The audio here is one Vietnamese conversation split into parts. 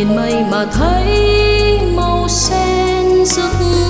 nhìn mây mà thấy màu sen rực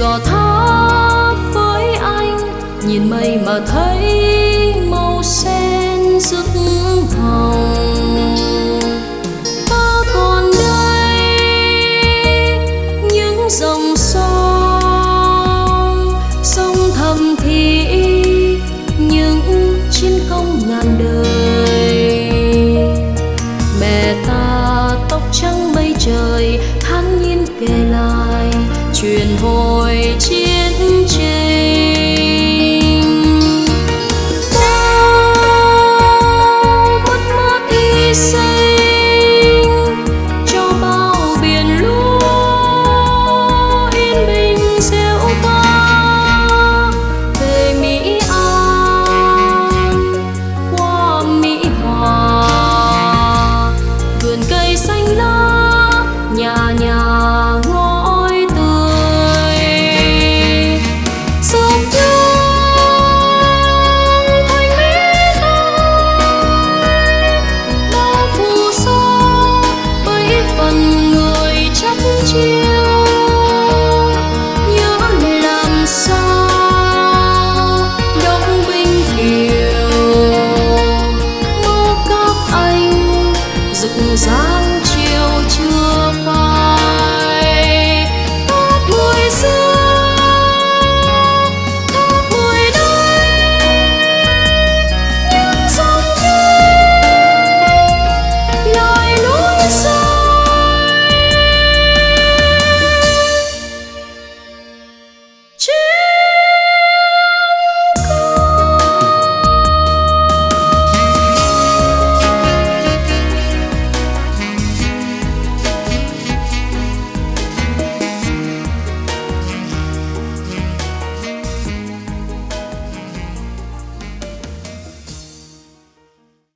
gò tháp với anh nhìn mây mà thấy màu sen rực hồng truyền vội chia